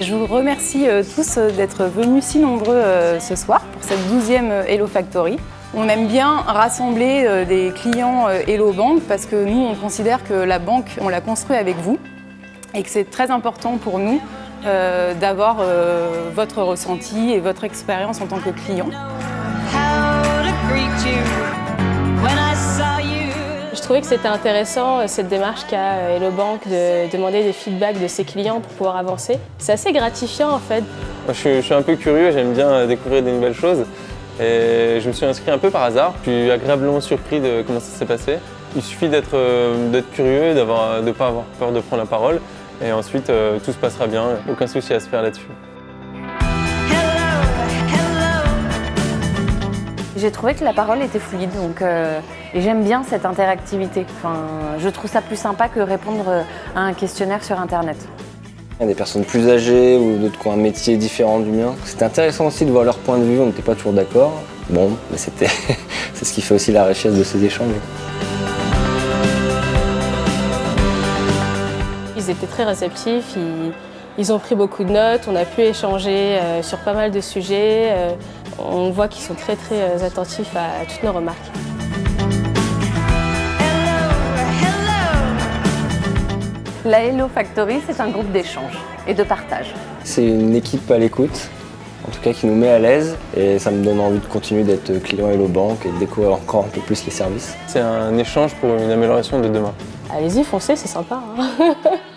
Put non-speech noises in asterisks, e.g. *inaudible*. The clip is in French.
Je vous remercie euh, tous euh, d'être venus si nombreux euh, ce soir pour cette 12e Hello Factory. On aime bien rassembler des clients Hello Bank parce que nous, on considère que la banque, on l'a construit avec vous et que c'est très important pour nous d'avoir votre ressenti et votre expérience en tant que client. Trouvais que c'était intéressant euh, cette démarche qu'a euh, Hello Bank de demander des feedbacks de ses clients pour pouvoir avancer. C'est assez gratifiant en fait. je, suis, un peu curieux, j'aime bien découvrir des nouvelles choses et je me suis inscrit un peu par hasard. Je suis agréablement surpris de comment ça s'est passé. Il suffit d'être euh, curieux, de ne pas avoir peur de prendre la parole et ensuite tout se passera bien, aucun souci à se faire là-dessus. J'ai trouvé que la parole était fluide, donc euh, et j'aime bien cette interactivité. Enfin, je trouve ça plus sympa que répondre à un questionnaire sur Internet. Il y a des personnes plus âgées ou d'autres qui ont un métier différent du mien. C'était intéressant aussi de voir leur point de vue, on n'était pas toujours d'accord. Bon, mais c'était *laughs* c'est ce qui fait aussi la richesse de ces échanges. Ils étaient très réceptifs, ils, ont pris beaucoup de notes, on a pu échanger euh, sur pas mal de sujets. Euh, on voit qu'ils sont très très euh, attentifs à toutes nos remarques. La Hello Factory, c'est un groupe d'échange et de partage. C'est une équipe à l'écoute, en tout cas qui nous met à l'aise et ça me donne envie de continuer d'être client Hello Bank et de découvrir encore un peu plus les services. C'est un échange pour une amélioration de demain. Allez-y, foncez, c'est sympa. Hein. *laughs*